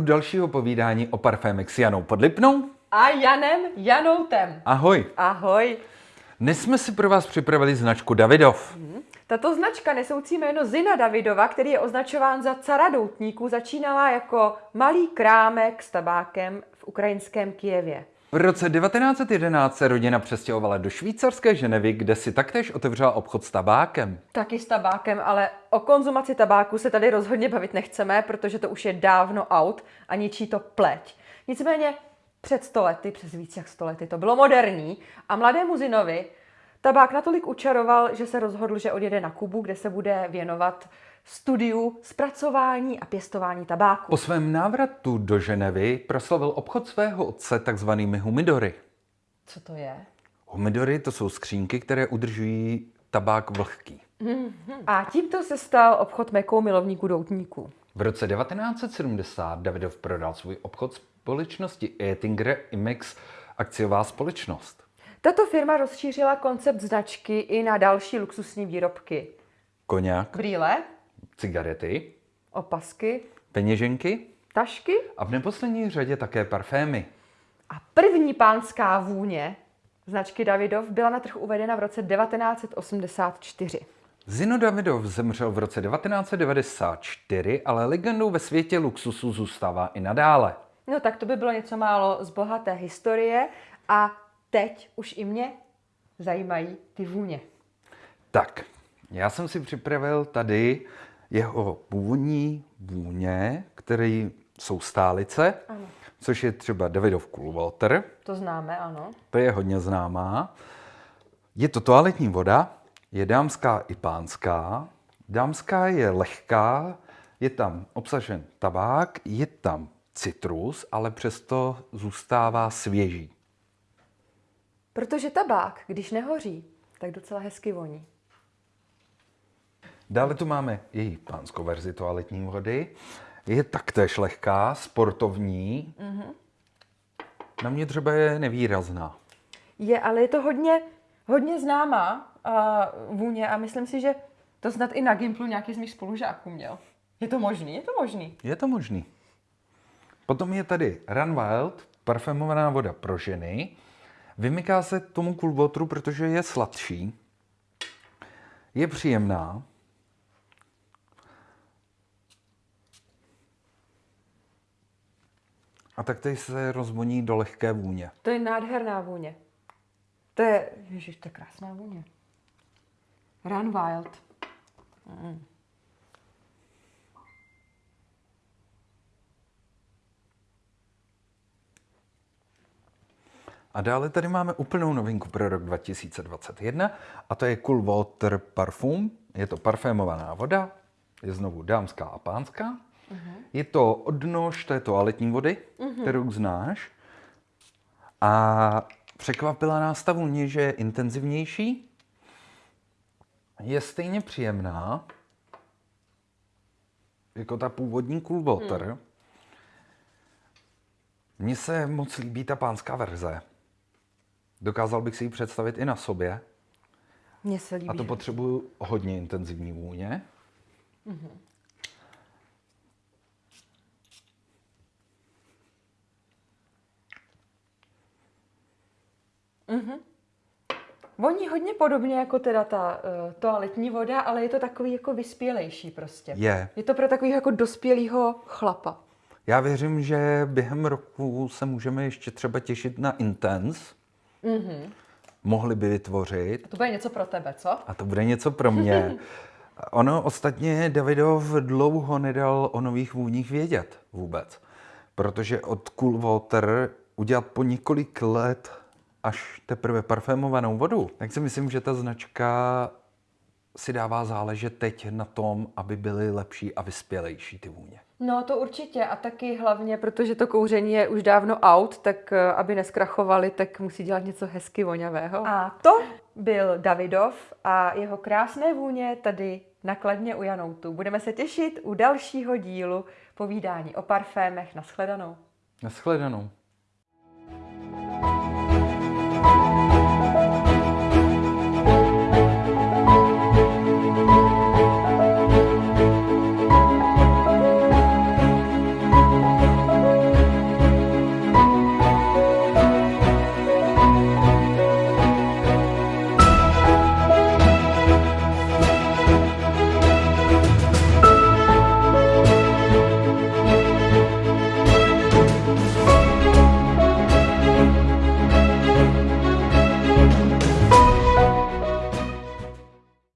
dalšího povídání o parfémech s Janou Podlipnou. A Janem Janoutem. Ahoj. Ahoj. Dnes jsme si pro vás připravili značku Davidov. Tato značka nesoucí jméno Zina Davidova, který je označován za cara doutníků, začínala jako malý krámek s tabákem v ukrajinském Kijevě. V roce 1911 se rodina přestěhovala do švýcarské Ženevy, kde si taktéž otevřela obchod s tabákem. Taky s tabákem, ale o konzumaci tabáku se tady rozhodně bavit nechceme, protože to už je dávno out a ničí to pleť. Nicméně před stolety, přes víc jak stolety, to bylo moderní a mladému Zinovi tabák natolik učaroval, že se rozhodl, že odjede na Kubu, kde se bude věnovat studiu zpracování a pěstování tabáku. Po svém návratu do Ženevy proslavil obchod svého otce takzvanými humidory. Co to je? Humidory to jsou skřínky, které udržují tabák vlhký. A tímto se stal obchod mekou milovníků doutníků. V roce 1970 Davidov prodal svůj obchod společnosti Ettinger Imex akciová společnost. Tato firma rozšířila koncept značky i na další luxusní výrobky. Koněk, Brýle, cigarety, opasky, peněženky tašky a v neposlední řadě také parfémy. a první pánská vůně značky Davidov byla na trh uvedena v roce 1984. Zino Davidov zemřel v roce 1994, ale legendou ve světě luxusu zůstává i nadále. No tak to by bylo něco málo z bohaté historie a teď už i mě zajímají ty vůně. Tak, já jsem si připravil tady jeho původní vůně, které jsou stálice, Ano. což je třeba Davidov Cool Water, To známe, ano. to je hodně známá. Je to toaletní voda, je dámská i pánská. Dámská je lehká, je tam obsažen tabák, je tam citrus, ale přesto zůstává svěží. Protože tabák, když nehoří, tak docela hezky voní. Dále tu máme její pánskou verzi toaletní vody. Je taktéž lehká, sportovní. Na mě třeba je nevýrazná. Je, ale je to hodně, hodně známá uh, vůně a myslím si, že to snad i na Gimplu nějaký z mých spolužáků měl. Je to možný? Je to možný. Je to možný. Potom je tady Run Wild, parfémovaná voda pro ženy. Vymyká se tomu wateru, protože je sladší. Je příjemná. A taktéž se rozvoní do lehké vůně. To je nádherná vůně. To je, ježiš, to je krásná vůně. Run Wild. A dále tady máme úplnou novinku pro rok 2021 a to je Cool Water Parfum. Je to parfémovaná voda, je znovu dámská a pánská. Je to odnož té toaletní vody, kterou znáš. A překvapila nás ta vůně, že je intenzivnější, je stejně příjemná, jako ta původní Cool Water. Mně se moc líbí ta pánská verze. Dokázal bych si ji představit i na sobě. Mně se líbí. A to potřebuju hodně intenzivní vůně. Voní hodně podobně jako teda ta uh, toaletní voda, ale je to takový jako vyspělejší prostě. Je. Je to pro takového jako dospělého chlapa. Já věřím, že během roku se můžeme ještě třeba těšit na Intense. Mohli by vytvořit. To bude něco pro tebe, co? A to bude něco pro mě. Ono ostatně Davidov dlouho nedal o nových vůních vědět vůbec. Protože od Cool Water udělat po několik let až teprve parfémovanou vodu, tak si myslím, že ta značka si dává záležet teď na tom, aby byly lepší a vyspělejší ty vůně. No to určitě a taky hlavně, protože to kouření je už dávno out, tak eh, aby neskrachovali, tak musí dělat něco hezky voňavého. A to byl Davidov a jeho krásné vůně tady nakladně u Janoutu. Budeme se těšit u dalšího dílu povídání o parfémech. Naschledanou. Naschledanou.